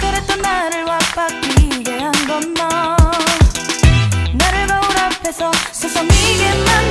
그랬던 나를 와바뀌게 한 건 너 나를 거울 앞에서 서성이게 만든